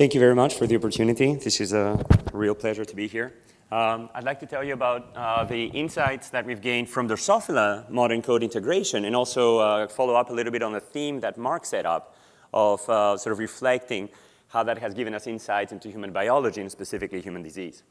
Thank you very much for the opportunity. This is a real pleasure to be here. Um, I'd like to tell you about uh, the insights that we've gained from Drosophila ModENCODE integration and also uh, follow up a little bit on the theme that Mark set up of uh, sort of reflecting how that has given us insights into human biology and specifically human disease.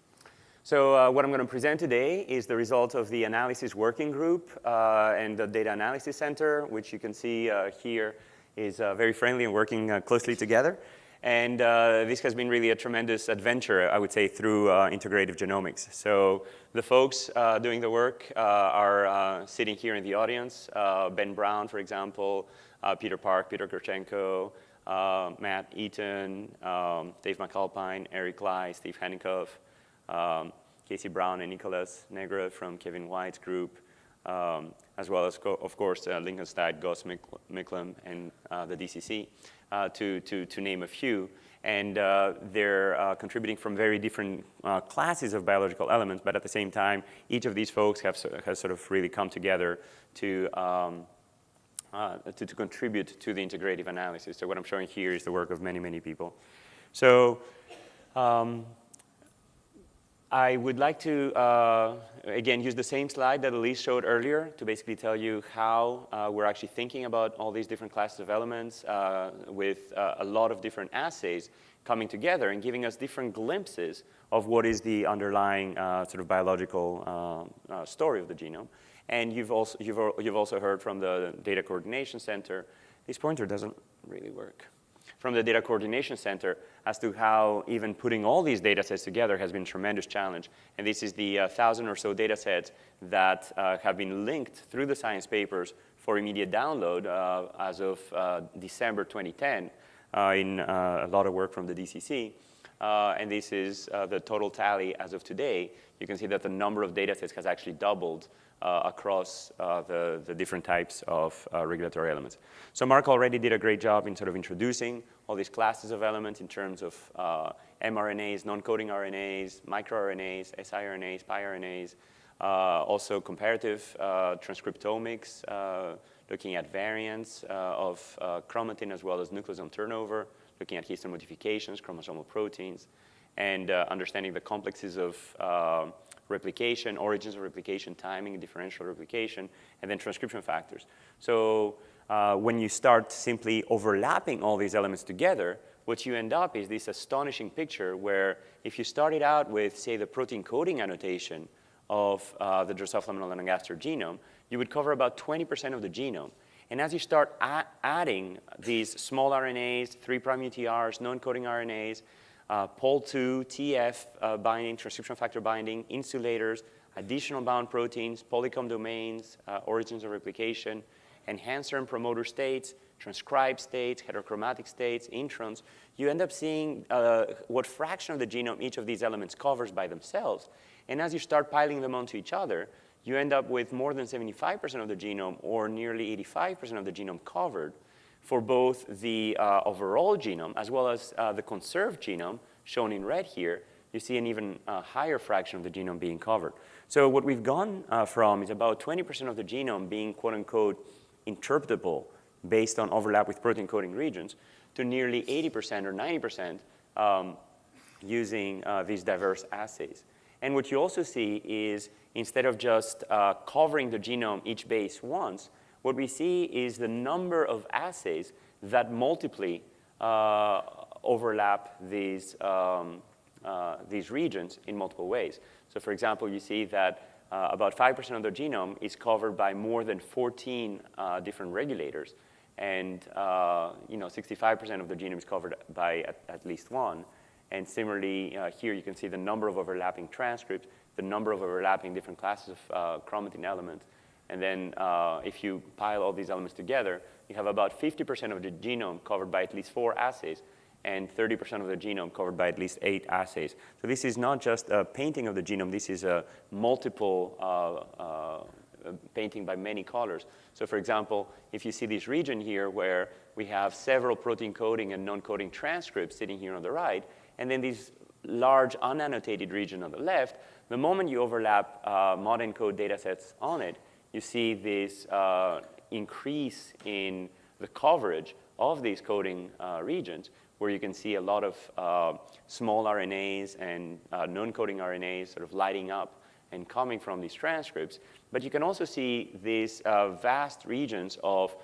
So uh, what I'm going to present today is the result of the analysis working group uh, and the data analysis center, which you can see uh, here is very friendly and working closely together. And uh, this has been really a tremendous adventure, I would say, through integrative genomics. So the folks doing the work are sitting here in the audience. ben Brown, for example, Peter Park, Peter Kharchenko, Matt Eaton, um, Dave MacAlpine, Eric Lai, Steve Henikoff, um, Casey Brown and Nicholas Negre from Kevin White's group, um, as well as, co of course, uh, Lincoln Stein, Gus Micklem, and uh, the DCC, uh, to, to, to name a few. And uh, they're uh, contributing from very different uh, classes of biological elements, but at the same time, each of these folks have, has sort of really come together to, um, to, to contribute to the integrative analysis. So what I'm showing here is the work of many, many people. So um, I would like to, uh, again, use the same slide that Elise showed earlier to basically tell you how uh, we're actually thinking about all these different classes of elements uh, with uh, a lot of different assays coming together and giving us different glimpses of what is the underlying uh, sort of biological uh, story of the genome. And you've also, you've, you've also heard from the Data Coordination Center, this pointer doesn't really work from the Data Coordination Center as to how even putting all these data sets together has been a tremendous challenge. And this is the uh, thousand or so data sets that uh, have been linked through the science papers for immediate download uh, as of uh, December 2010 uh, in a lot of work from the DCC. And this is the total tally as of today. You can see that the number of data sets has actually doubled uh, across uh, the, the different types of uh, regulatory elements. So Mark already did a great job in sort of introducing all these classes of elements in terms of uh, mRNAs, non-coding RNAs, microRNAs, siRNAs, piRNAs, uh, also comparative uh, transcriptomics, looking at variants of chromatin as well as nucleosome turnover, looking at histone modifications, chromosomal proteins, and understanding the complexes of replication, origins of replication, timing, differential replication, and then transcription factors. So uh, when you start simply overlapping all these elements together, what you end up is this astonishing picture where if you started out with, say, the protein coding annotation of uh, the Drosophila melanogaster genome, you would cover about 20% of the genome. And as you start adding these small RNAs, 3' UTRs, non-coding RNAs, uh, POL2, TF uh, binding, transcription factor binding, insulators, additional bound proteins, polycomb domains, uh, origins of replication, enhancer and promoter states, transcribed states, heterochromatic states, introns, you end up seeing uh, what fraction of the genome each of these elements covers by themselves. And as you start piling them onto each other, you end up with more than 75% of the genome or nearly 85% of the genome covered for both the uh, overall genome as well as uh, the conserved genome, shown in red here, you see an even uh, higher fraction of the genome being covered. So what we've gone uh, from is about 20% of the genome being quote unquote interpretable based on overlap with protein coding regions to nearly 80% or 90% um, using uh, these diverse assays. And what you also see is instead of just uh, covering the genome each base once, what we see is the number of assays that multiply uh, overlap these, um, uh, these regions in multiple ways. So for example, you see that uh, about 5% of the genome is covered by more than 14 uh, different regulators. And uh, you know, 65% of the genome is covered by at, at least one. And similarly, here you can see the number of overlapping transcripts, the number of overlapping different classes of chromatin elements, and then uh, if you pile all these elements together, you have about 50% of the genome covered by at least four assays and 30% of the genome covered by at least eight assays. So this is not just a painting of the genome, this is a multiple uh, uh, painting by many colors. So for example, if you see this region here where we have several protein coding and non-coding transcripts sitting here on the right, and then this large unannotated region on the left, the moment you overlap uh, ModENCODE data sets on it, you see this uh, increase in the coverage of these coding uh, regions, where you can see a lot of uh, small RNAs and uh, non-coding RNAs sort of lighting up and coming from these transcripts. But you can also see these uh, vast regions of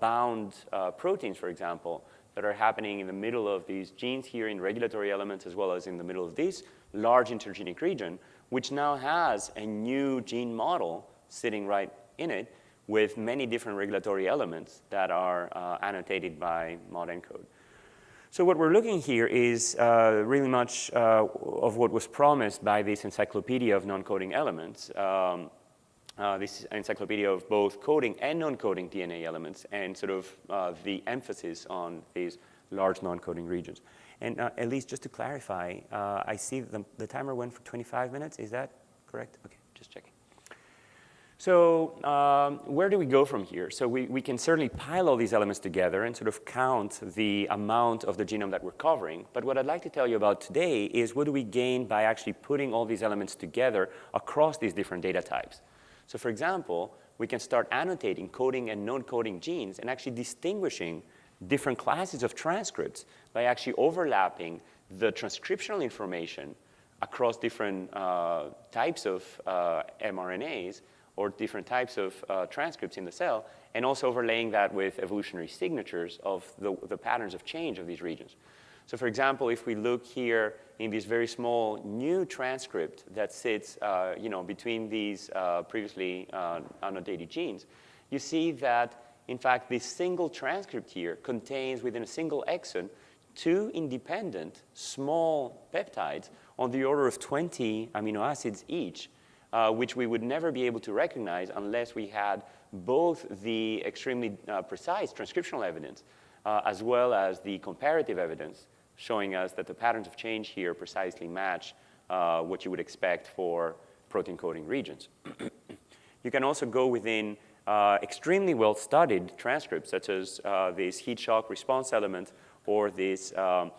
bound proteins, for example, that are happening in the middle of these genes here in regulatory elements as well as in the middle of this large intergenic region, which now has a new gene model sitting right in it with many different regulatory elements that are uh, annotated by ModENCODE. So what we're looking here is uh, really much uh, of what was promised by this encyclopedia of non-coding elements. Um, uh, this encyclopedia of both coding and non-coding DNA elements and sort of uh, the emphasis on these large non-coding regions. And uh, at least just to clarify, uh, I see the, the timer went for 25 minutes. Is that correct? Okay, just checking. So um, where do we go from here? So we, we can certainly pile all these elements together and sort of count the amount of the genome that we're covering. But what I'd like to tell you about today is what do we gain by actually putting all these elements together across these different data types. So for example, we can start annotating coding and non-coding genes and actually distinguishing different classes of transcripts by actually overlapping the transcriptional information across different uh, types of uh, mRNAs or different types of uh, transcripts in the cell, and also overlaying that with evolutionary signatures of the, the patterns of change of these regions. So for example, if we look here in this very small new transcript that sits uh, you know, between these uh, previously uh, annotated genes, you see that, in fact, this single transcript here contains within a single exon two independent small peptides on the order of 20 amino acids each, uh, which we would never be able to recognize unless we had both the extremely uh, precise transcriptional evidence uh, as well as the comparative evidence showing us that the patterns of change here precisely match uh, what you would expect for protein coding regions. you can also go within uh, extremely well-studied transcripts, such as uh, this heat shock response element or this um,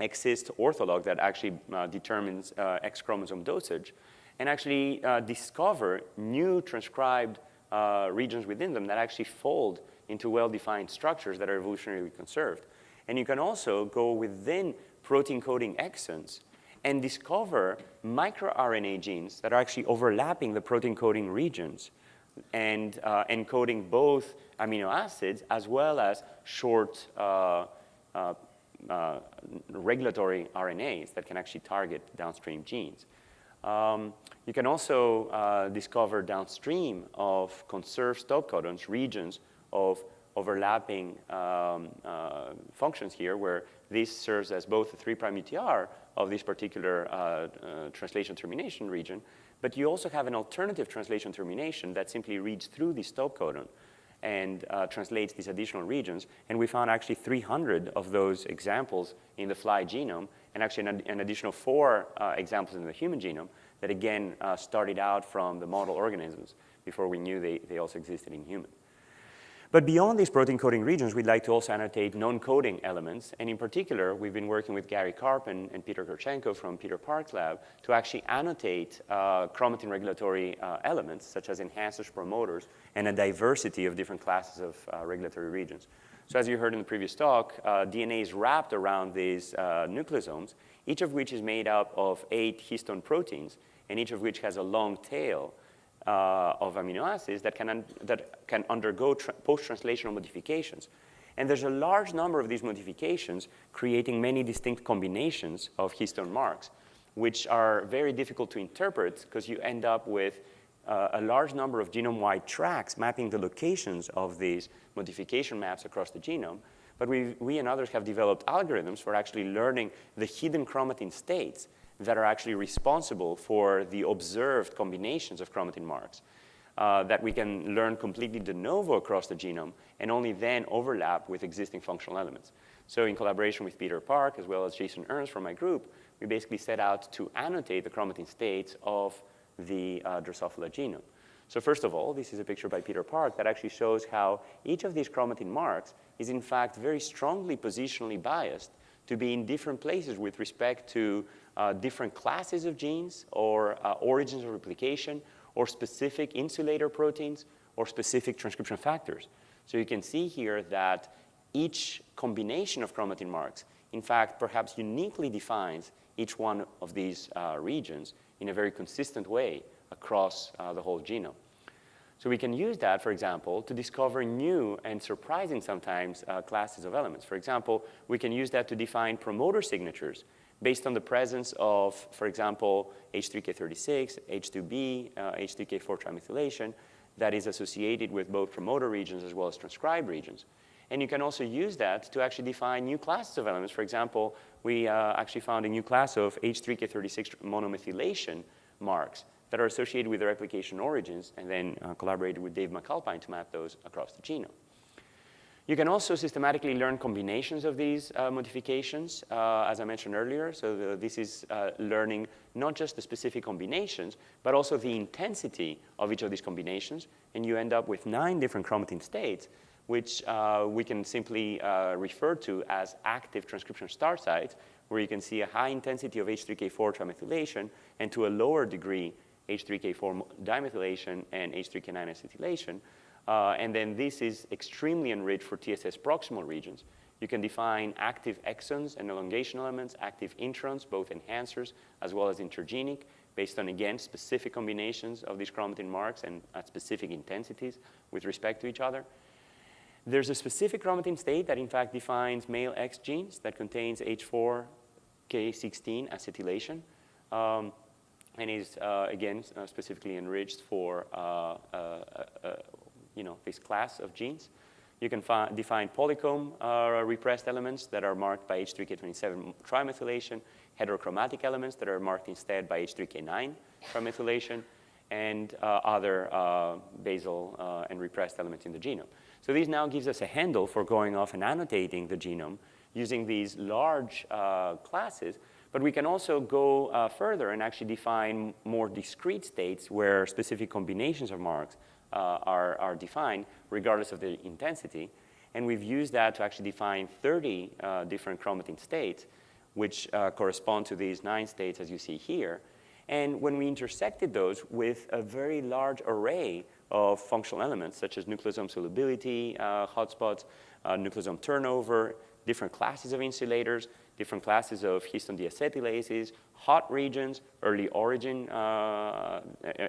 Xist ortholog that actually uh, determines uh, X chromosome dosage, and actually uh, discover new transcribed regions within them that actually fold into well-defined structures that are evolutionarily conserved. And you can also go within protein coding exons and discover microRNA genes that are actually overlapping the protein coding regions and uh, encoding both amino acids as well as short uh, uh, uh regulatory RNAs that can actually target downstream genes. Um, you can also uh, discover downstream of conserved stop codons regions of overlapping um, uh, functions here where this serves as both the 3' UTR of this particular translation termination region, but you also have an alternative translation termination that simply reads through the stop codon and uh, translates these additional regions. And we found actually 300 of those examples in the fly genome and actually an, an additional four uh, examples in the human genome that again uh, started out from the model organisms before we knew they, they also existed in humans. But beyond these protein coding regions, we'd like to also annotate non-coding elements. And in particular, we've been working with Gary Karp and, and Peter Kharchenko from Peter Park's lab to actually annotate uh, chromatin regulatory uh, elements, such as enhancers, promoters, and a diversity of different classes of uh, regulatory regions. So as you heard in the previous talk, uh, DNA is wrapped around these uh, nucleosomes, each of which is made up of eight histone proteins, and each of which has a long tail uh, of amino acids that can, that can undergo post-translational modifications. And there's a large number of these modifications creating many distinct combinations of histone marks, which are very difficult to interpret because you end up with uh, a large number of genome-wide tracks mapping the locations of these modification maps across the genome. But we, we and others have developed algorithms for actually learning the hidden chromatin states that are actually responsible for the observed combinations of chromatin marks uh, that we can learn completely de novo across the genome and only then overlap with existing functional elements. So in collaboration with Peter Park as well as Jason Ernst from my group, we basically set out to annotate the chromatin states of the uh, Drosophila genome. So first of all, this is a picture by Peter Park that actually shows how each of these chromatin marks is in fact very strongly positionally biased to be in different places with respect to uh, different classes of genes or uh, origins of replication or specific insulator proteins or specific transcription factors. So you can see here that each combination of chromatin marks in fact, perhaps uniquely defines each one of these uh, regions in a very consistent way across uh, the whole genome. So we can use that, for example, to discover new and surprising sometimes uh, classes of elements. For example, we can use that to define promoter signatures based on the presence of, for example, H3K36, H2B, uh, H3K4 trimethylation that is associated with both promoter regions as well as transcribed regions. And you can also use that to actually define new classes of elements. For example, we uh, actually found a new class of H3K36 monomethylation marks that are associated with the replication origins and then uh, collaborated with Dave MacAlpine to map those across the genome. You can also systematically learn combinations of these uh, modifications, uh, as I mentioned earlier. So the, this is uh, learning not just the specific combinations, but also the intensity of each of these combinations. And you end up with nine different chromatin states, which uh, we can simply uh, refer to as active transcription start sites, where you can see a high intensity of H3K4 trimethylation and to a lower degree H3K4 dimethylation and H3K9 acetylation. Uh, and then this is extremely enriched for TSS proximal regions. You can define active exons and elongation elements, active introns, both enhancers as well as intergenic, based on, again, specific combinations of these chromatin marks and at specific intensities with respect to each other. There's a specific chromatin state that, in fact, defines male X genes that contains H4K16 acetylation. Um, and is, uh, again, uh, specifically enriched for uh, uh, uh, you know, this class of genes. You can define polycomb repressed elements that are marked by H3K27 trimethylation, heterochromatic elements that are marked instead by H3K9 trimethylation, and other basal and repressed elements in the genome. So this now gives us a handle for going off and annotating the genome using these large classes but we can also go uh, further and actually define more discrete states where specific combinations of marks uh, are, are defined regardless of the intensity. And we've used that to actually define 30 uh, different chromatin states, which uh, correspond to these nine states as you see here. And when we intersected those with a very large array of functional elements, such as nucleosome solubility, uh, hotspots, uh, nucleosome turnover, different classes of insulators, different classes of histone deacetylases, hot regions, early origin, uh,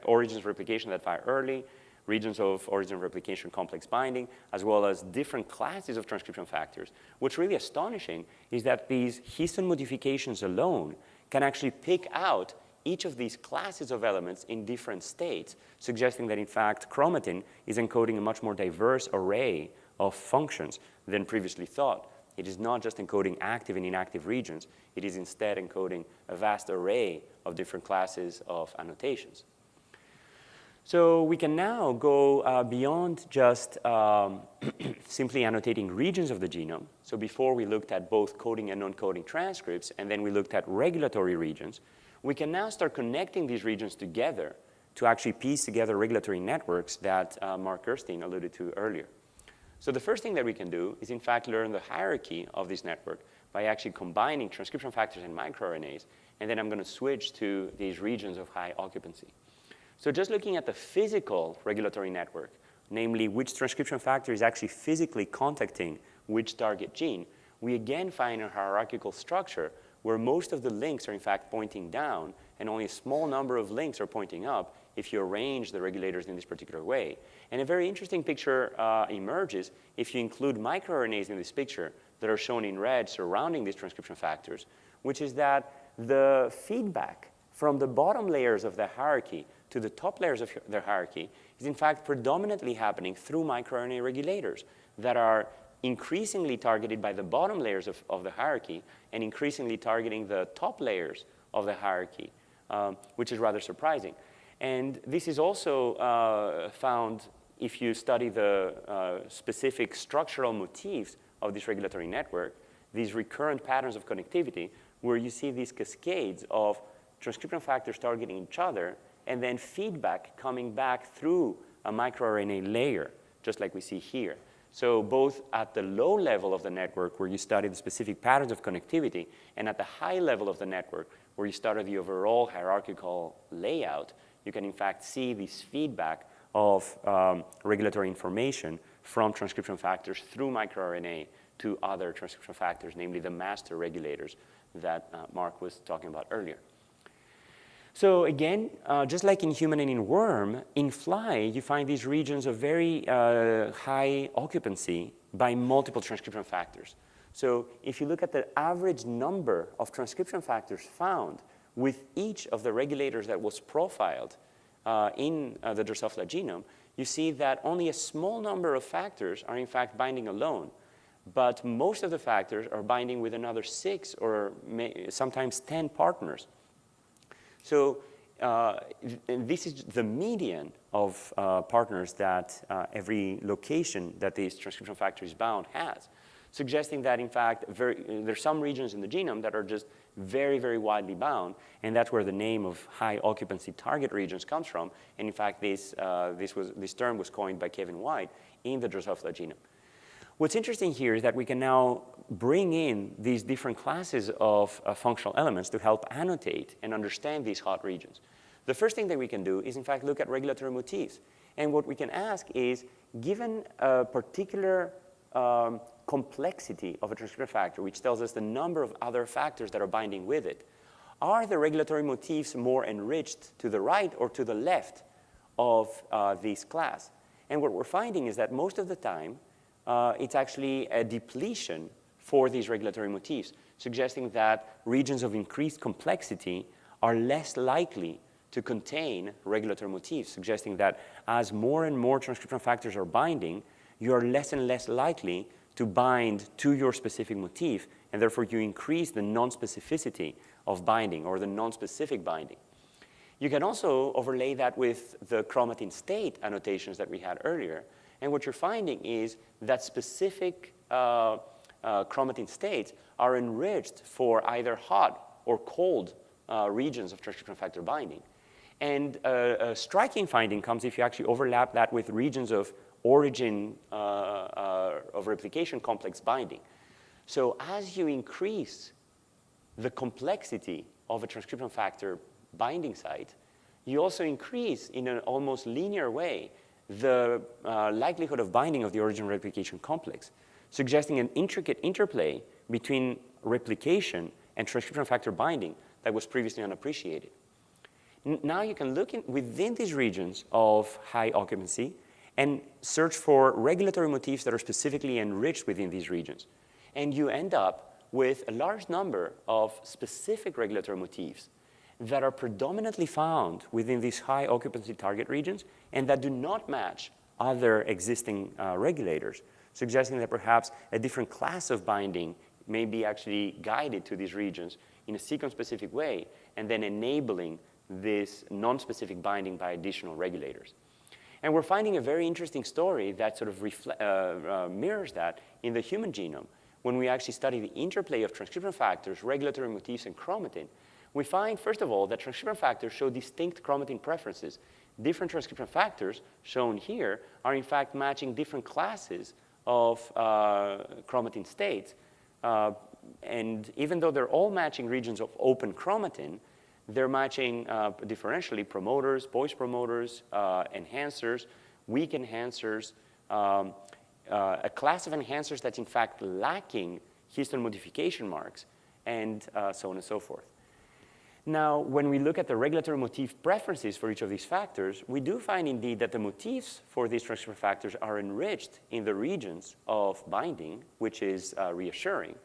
origins replication that fire early, regions of origin replication complex binding, as well as different classes of transcription factors. What's really astonishing is that these histone modifications alone can actually pick out each of these classes of elements in different states, suggesting that in fact chromatin is encoding a much more diverse array of functions than previously thought. It is not just encoding active and inactive regions. It is instead encoding a vast array of different classes of annotations. So we can now go uh, beyond just um, simply annotating regions of the genome. So before we looked at both coding and non-coding transcripts, and then we looked at regulatory regions, we can now start connecting these regions together to actually piece together regulatory networks that uh, Mark Gerstein alluded to earlier. So the first thing that we can do is in fact learn the hierarchy of this network by actually combining transcription factors and microRNAs, and then I'm going to switch to these regions of high occupancy. So just looking at the physical regulatory network, namely which transcription factor is actually physically contacting which target gene, we again find a hierarchical structure where most of the links are in fact pointing down and only a small number of links are pointing up if you arrange the regulators in this particular way. And a very interesting picture uh, emerges if you include microRNAs in this picture that are shown in red surrounding these transcription factors, which is that the feedback from the bottom layers of the hierarchy to the top layers of the hierarchy is in fact predominantly happening through microRNA regulators that are increasingly targeted by the bottom layers of, of the hierarchy and increasingly targeting the top layers of the hierarchy, um, which is rather surprising. And this is also uh, found if you study the uh, specific structural motifs of this regulatory network, these recurrent patterns of connectivity, where you see these cascades of transcription factors targeting each other, and then feedback coming back through a microRNA layer, just like we see here. So both at the low level of the network, where you study the specific patterns of connectivity, and at the high level of the network, where you study the overall hierarchical layout, you can in fact see this feedback of um, regulatory information from transcription factors through microRNA to other transcription factors, namely the master regulators that uh, Mark was talking about earlier. So again, uh, just like in human and in worm, in fly, you find these regions of very uh, high occupancy by multiple transcription factors. So if you look at the average number of transcription factors found with each of the regulators that was profiled uh, in uh, the Drosophila genome, you see that only a small number of factors are in fact binding alone, but most of the factors are binding with another six or sometimes 10 partners. So uh, this is the median of uh, partners that uh, every location that this transcription factor is bound has, suggesting that in fact very, there's some regions in the genome that are just very, very widely bound, and that's where the name of high occupancy target regions comes from. And in fact, this, uh, this, was, this term was coined by Kevin White in the Drosophila genome. What's interesting here is that we can now bring in these different classes of uh, functional elements to help annotate and understand these hot regions. The first thing that we can do is, in fact, look at regulatory motifs. And what we can ask is, given a particular um, complexity of a transcription factor, which tells us the number of other factors that are binding with it, are the regulatory motifs more enriched to the right or to the left of uh, this class? And what we're finding is that most of the time, uh, it's actually a depletion for these regulatory motifs, suggesting that regions of increased complexity are less likely to contain regulatory motifs, suggesting that as more and more transcription factors are binding, you are less and less likely to bind to your specific motif, and therefore you increase the non-specificity of binding or the non-specific binding. You can also overlay that with the chromatin state annotations that we had earlier, and what you're finding is that specific uh, uh, chromatin states are enriched for either hot or cold uh, regions of transcription factor binding. And uh, a striking finding comes if you actually overlap that with regions of origin uh, uh, of replication complex binding. So as you increase the complexity of a transcription factor binding site, you also increase in an almost linear way the uh, likelihood of binding of the origin replication complex, suggesting an intricate interplay between replication and transcription factor binding that was previously unappreciated. N now you can look in, within these regions of high occupancy and search for regulatory motifs that are specifically enriched within these regions. And you end up with a large number of specific regulatory motifs that are predominantly found within these high occupancy target regions and that do not match other existing uh, regulators, suggesting that perhaps a different class of binding may be actually guided to these regions in a sequence-specific way and then enabling this non-specific binding by additional regulators. And we're finding a very interesting story that sort of uh, uh, mirrors that in the human genome when we actually study the interplay of transcription factors, regulatory motifs, and chromatin we find, first of all, that transcription factors show distinct chromatin preferences. Different transcription factors, shown here, are in fact matching different classes of uh, chromatin states. Uh, and even though they're all matching regions of open chromatin, they're matching uh, differentially promoters, poised promoters, uh, enhancers, weak enhancers, um, uh, a class of enhancers that's in fact lacking histone modification marks, and uh, so on and so forth. Now, when we look at the regulatory motif preferences for each of these factors, we do find indeed that the motifs for these transcription factors are enriched in the regions of binding, which is uh, reassuring.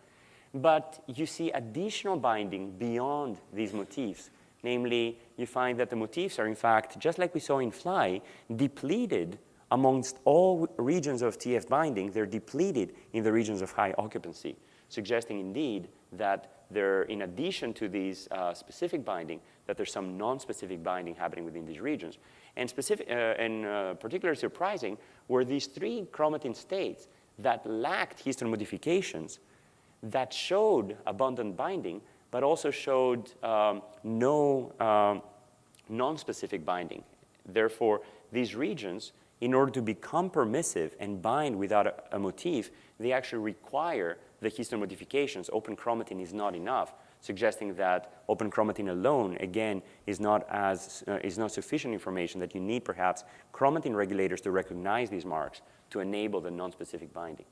But you see additional binding beyond these motifs. Namely, you find that the motifs are in fact, just like we saw in fly, depleted amongst all regions of TF binding, they're depleted in the regions of high occupancy, suggesting indeed that there, in addition to these uh, specific binding, that there's some non-specific binding happening within these regions. And, specific, uh, and uh, particularly surprising were these three chromatin states that lacked histone modifications that showed abundant binding, but also showed um, no um, non-specific binding. Therefore, these regions, in order to become permissive and bind without a, a motif, they actually require the histone modifications, open chromatin is not enough, suggesting that open chromatin alone, again, is not, as, uh, is not sufficient information that you need perhaps chromatin regulators to recognize these marks to enable the non-specific binding.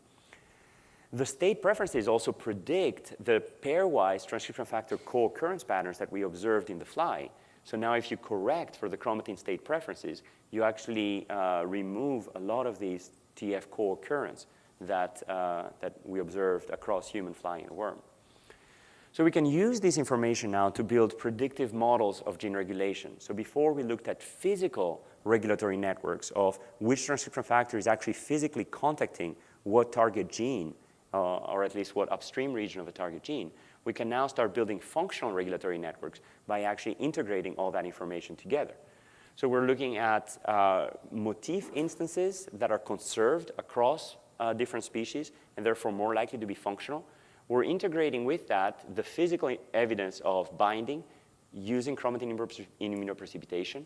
The state preferences also predict the pairwise transcription factor co-occurrence patterns that we observed in the fly. So now if you correct for the chromatin state preferences, you actually uh, remove a lot of these TF co-occurrence that, uh, that we observed across human, fly, and worm. So we can use this information now to build predictive models of gene regulation. So before we looked at physical regulatory networks of which transcription factor is actually physically contacting what target gene, uh, or at least what upstream region of a target gene, we can now start building functional regulatory networks by actually integrating all that information together. So we're looking at uh, motif instances that are conserved across uh, different species and therefore more likely to be functional. We're integrating with that the physical evidence of binding using chromatin immunoprecipitation.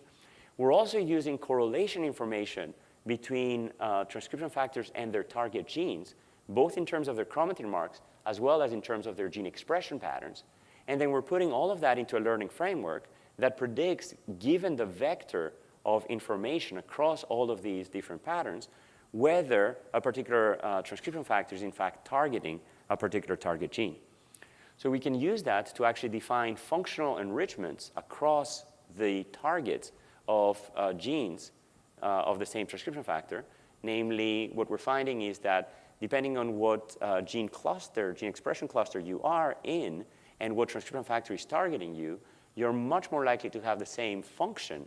We're also using correlation information between uh, transcription factors and their target genes, both in terms of their chromatin marks as well as in terms of their gene expression patterns. And then we're putting all of that into a learning framework that predicts, given the vector of information across all of these different patterns, whether a particular uh, transcription factor is in fact targeting a particular target gene. So we can use that to actually define functional enrichments across the targets of uh, genes uh, of the same transcription factor. Namely, what we're finding is that depending on what uh, gene cluster, gene expression cluster you are in, and what transcription factor is targeting you, you're much more likely to have the same function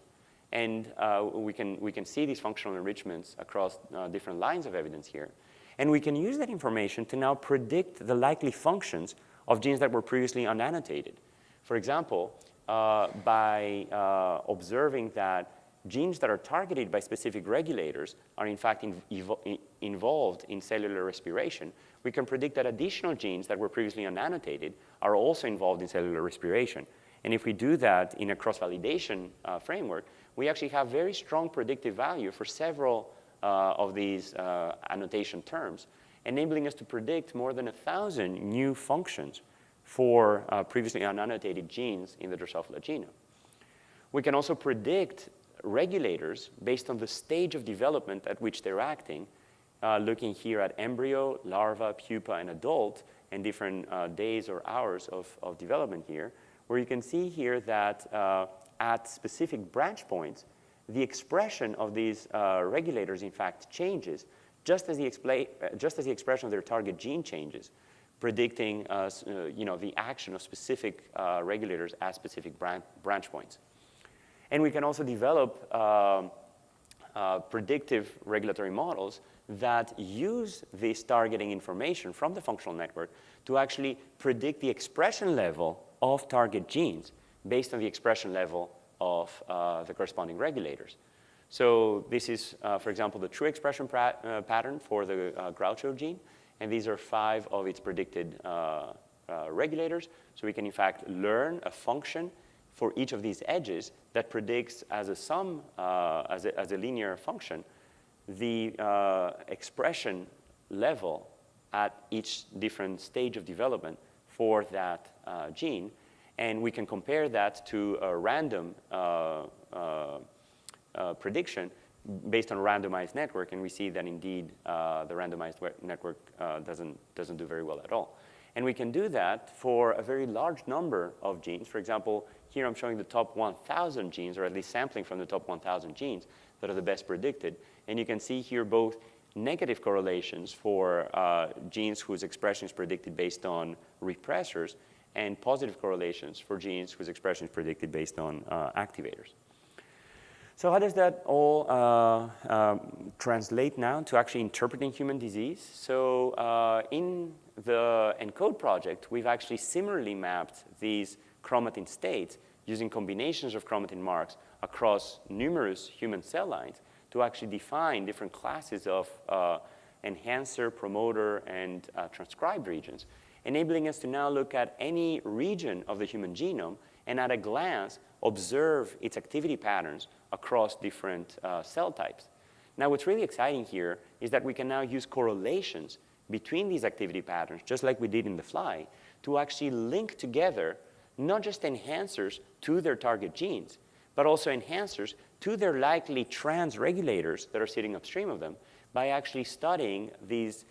and uh, we, can, we can see these functional enrichments across uh, different lines of evidence here. And we can use that information to now predict the likely functions of genes that were previously unannotated. For example, uh, by uh, observing that genes that are targeted by specific regulators are in fact in, in, involved in cellular respiration, we can predict that additional genes that were previously unannotated are also involved in cellular respiration. And if we do that in a cross-validation uh, framework, we actually have very strong predictive value for several uh, of these uh, annotation terms, enabling us to predict more than a 1,000 new functions for uh, previously unannotated genes in the Drosophila genome. We can also predict regulators based on the stage of development at which they're acting, uh, looking here at embryo, larva, pupa, and adult, and different uh, days or hours of, of development here, where you can see here that uh, at specific branch points, the expression of these uh, regulators, in fact, changes just as, the just as the expression of their target gene changes, predicting uh, uh, you know, the action of specific regulators at specific bran branch points. And we can also develop um, uh, predictive regulatory models that use this targeting information from the functional network to actually predict the expression level of target genes based on the expression level of uh, the corresponding regulators. So this is, uh, for example, the true expression uh, pattern for the uh, Groucho gene, and these are five of its predicted uh, uh, regulators. So we can, in fact, learn a function for each of these edges that predicts as a sum, as a, as, a, linear function, the expression level at each different stage of development for that gene. And we can compare that to a random uh, uh, uh, prediction based on a randomized network, and we see that indeed uh, the randomized network uh, doesn't, doesn't do very well at all. And we can do that for a very large number of genes. For example, here I'm showing the top 1,000 genes, or at least sampling from the top 1,000 genes that are the best predicted. And you can see here both negative correlations for uh, genes whose expression is predicted based on repressors, and positive correlations for genes whose expression is predicted based on uh, activators. So how does that all uh, um, translate now to actually interpreting human disease? So uh, in the ENCODE project, we've actually similarly mapped these chromatin states using combinations of chromatin marks across numerous human cell lines to actually define different classes of uh, enhancer, promoter, and uh, transcribed regions enabling us to now look at any region of the human genome and at a glance observe its activity patterns across different uh, cell types. Now what's really exciting here is that we can now use correlations between these activity patterns, just like we did in the fly, to actually link together not just enhancers to their target genes, but also enhancers to their likely trans regulators that are sitting upstream of them by actually studying these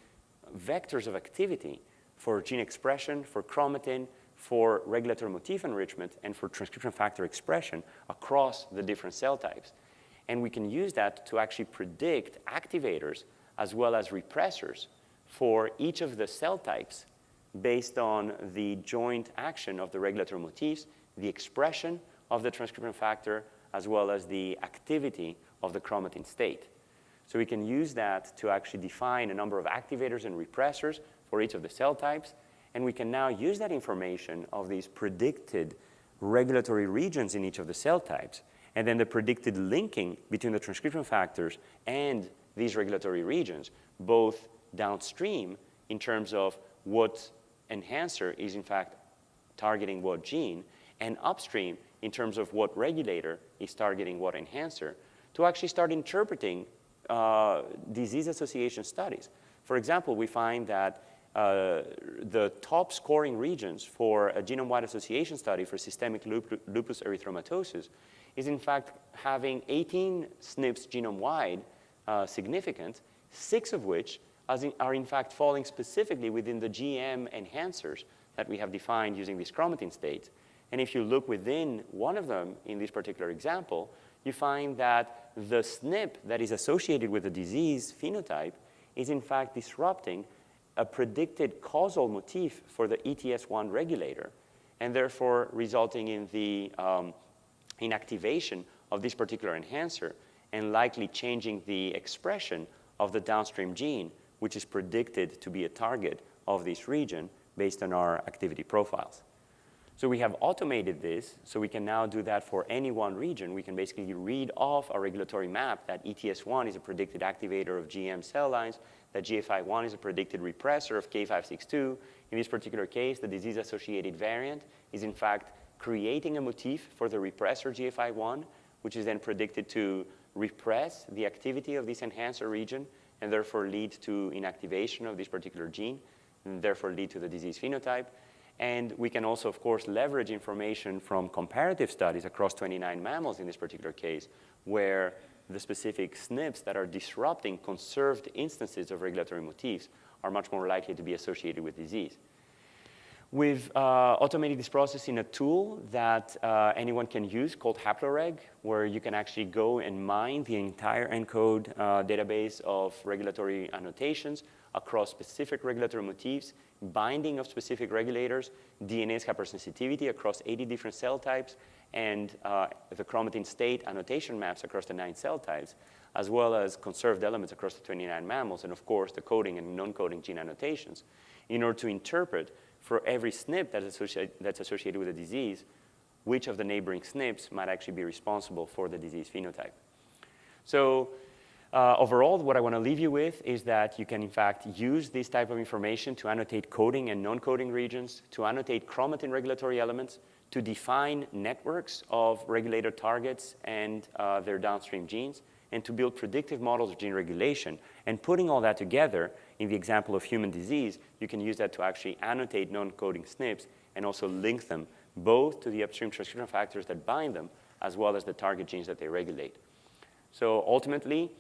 vectors of activity for gene expression, for chromatin, for regulatory motif enrichment, and for transcription factor expression across the different cell types. And we can use that to actually predict activators as well as repressors for each of the cell types based on the joint action of the regulatory motifs, the expression of the transcription factor, as well as the activity of the chromatin state. So we can use that to actually define a number of activators and repressors for each of the cell types, and we can now use that information of these predicted regulatory regions in each of the cell types, and then the predicted linking between the transcription factors and these regulatory regions, both downstream in terms of what enhancer is in fact targeting what gene, and upstream in terms of what regulator is targeting what enhancer, to actually start interpreting uh, disease association studies. For example, we find that uh, the top scoring regions for a genome-wide association study for systemic lupus erythematosus is in fact having 18 SNPs genome-wide uh, significant, six of which in, are in fact falling specifically within the GM enhancers that we have defined using these chromatin states. And if you look within one of them in this particular example, you find that the SNP that is associated with the disease phenotype is in fact disrupting a predicted causal motif for the ETS1 regulator, and therefore resulting in the um, inactivation of this particular enhancer and likely changing the expression of the downstream gene, which is predicted to be a target of this region based on our activity profiles. So we have automated this, so we can now do that for any one region. We can basically read off a regulatory map that ETS1 is a predicted activator of GM cell lines, that GFI1 is a predicted repressor of K562. In this particular case, the disease-associated variant is in fact creating a motif for the repressor GFI1, which is then predicted to repress the activity of this enhancer region and therefore lead to inactivation of this particular gene and therefore lead to the disease phenotype. And we can also, of course, leverage information from comparative studies across 29 mammals in this particular case, where the specific SNPs that are disrupting conserved instances of regulatory motifs are much more likely to be associated with disease. We've uh, automated this process in a tool that uh, anyone can use called Haploreg, where you can actually go and mine the entire ENCODE uh, database of regulatory annotations across specific regulatory motifs, binding of specific regulators, DNase hypersensitivity across 80 different cell types, and uh, the chromatin state annotation maps across the nine cell types, as well as conserved elements across the 29 mammals, and of course the coding and non-coding gene annotations, in order to interpret for every SNP that's associated with a disease, which of the neighboring SNPs might actually be responsible for the disease phenotype. So uh, overall, what I want to leave you with is that you can, in fact, use this type of information to annotate coding and non-coding regions, to annotate chromatin regulatory elements, to define networks of regulator targets and uh, their downstream genes, and to build predictive models of gene regulation. And putting all that together, in the example of human disease, you can use that to actually annotate non-coding SNPs and also link them both to the upstream transcription factors that bind them as well as the target genes that they regulate. So ultimately,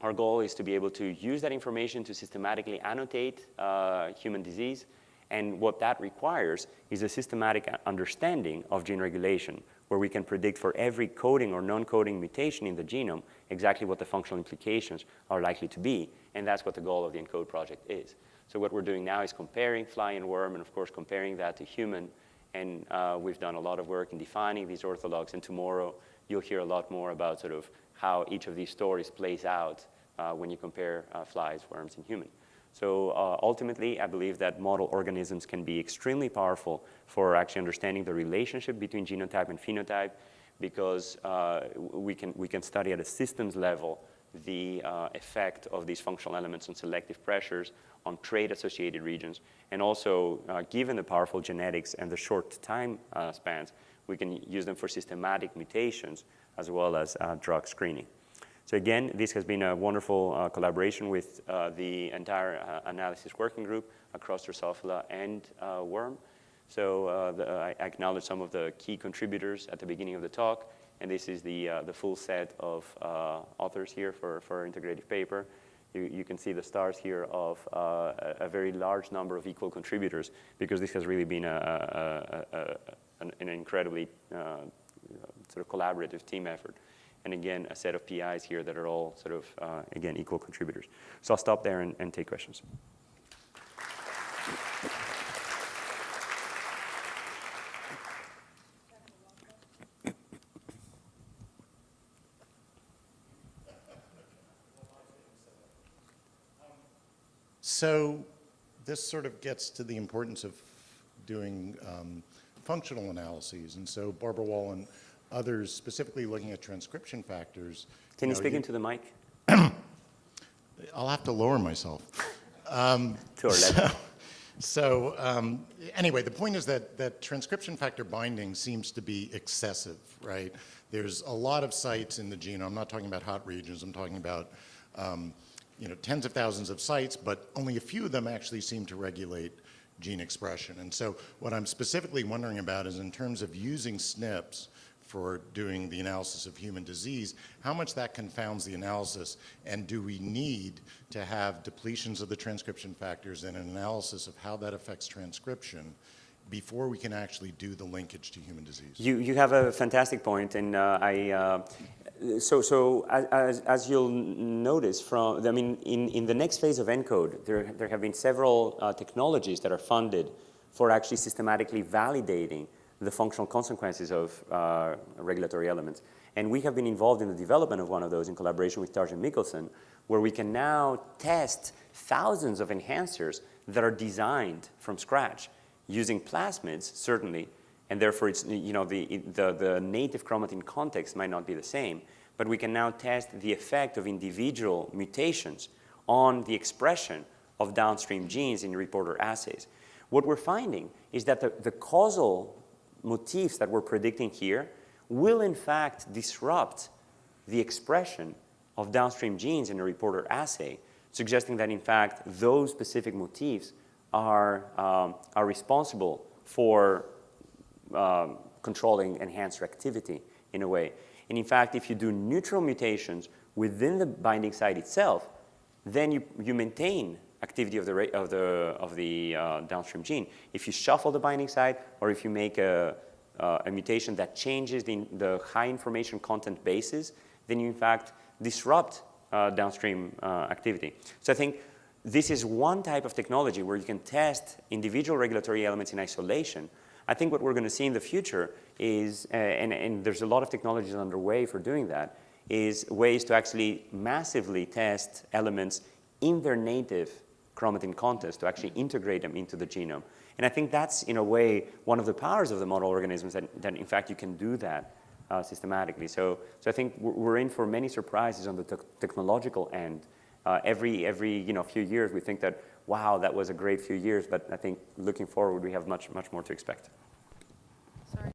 our goal is to be able to use that information to systematically annotate uh, human disease. And what that requires is a systematic understanding of gene regulation, where we can predict for every coding or non-coding mutation in the genome exactly what the functional implications are likely to be. And that's what the goal of the ENCODE project is. So what we're doing now is comparing fly and worm, and of course comparing that to human. And uh, we've done a lot of work in defining these orthologs. And tomorrow you'll hear a lot more about sort of how each of these stories plays out uh, when you compare uh, flies, worms, and human. So uh, ultimately, I believe that model organisms can be extremely powerful for actually understanding the relationship between genotype and phenotype because uh, we, can, we can study at a systems level the uh, effect of these functional elements on selective pressures, on trait-associated regions, and also, uh, given the powerful genetics and the short time uh, spans, we can use them for systematic mutations as well as uh, drug screening. So again, this has been a wonderful uh, collaboration with uh, the entire analysis working group across Drosophila and worm. So uh, the, I acknowledge some of the key contributors at the beginning of the talk, and this is the, uh, the full set of uh, authors here for, for our integrative paper. you, you can see the stars here of uh, a, a, very large number of equal contributors because this has really been a, a, an, an, incredibly uh, sort of collaborative team effort. And again, a set of PIs here that are all sort of, uh, again, equal contributors. So I'll stop there and, and take questions. So this sort of gets to the importance of doing um, functional analyses. And so Barbara Wold and others specifically looking at transcription factors. Can you, know, speak you, into the mic? I'll have to lower myself. Um, so, so um, anyway, the point is that, that transcription factor binding seems to be excessive, right? There's a lot of sites in the genome. I'm not talking about hot regions. I'm talking about um, you know, tens of thousands of sites, but only a few of them actually seem to regulate gene expression. And so what I'm specifically wondering about is in terms of using SNPs for doing the analysis of human disease, how much that confounds the analysis, and do we need to have depletions of the transcription factors and an analysis of how that affects transcription before we can actually do the linkage to human disease? You, you have a fantastic point, and uh, I, uh, so, so as, as you'll notice from, I mean, in, in the next phase of ENCODE, there, there have been several uh, technologies that are funded for actually systematically validating the functional consequences of uh, regulatory elements. And we have been involved in the development of one of those in collaboration with Tarjei Mikkelsen, where we can now test thousands of enhancers that are designed from scratch using plasmids, certainly, and therefore it's, you know, the, the, the native chromatin context might not be the same, but we can now test the effect of individual mutations on the expression of downstream genes in reporter assays. What we're finding is that the, the causal motifs that we're predicting here will in fact disrupt the expression of downstream genes in a reporter assay, suggesting that in fact those specific motifs are, um, are responsible for um, controlling enhancer activity in a way. And in fact, if you do neutral mutations within the binding site itself, then you, you maintain activity of the, of the, of the uh, downstream gene. If you shuffle the binding site or if you make a, uh, a mutation that changes the, the, high information content bases, then you in fact disrupt uh, downstream uh, activity. So I think this is one type of technology where you can test individual regulatory elements in isolation I think what we're going to see in the future is, uh, and, and there's a lot of technologies underway for doing that, is ways to actually massively test elements in their native chromatin context to actually integrate them into the genome. And I think that's, in a way, one of the powers of the model organisms that, that in fact, you can do that uh, systematically. So, so I think we're in for many surprises on the te technological end. Uh, every, every you know, few years, we think that wow, that was a great few years, but I think looking forward, we have much, much more to expect.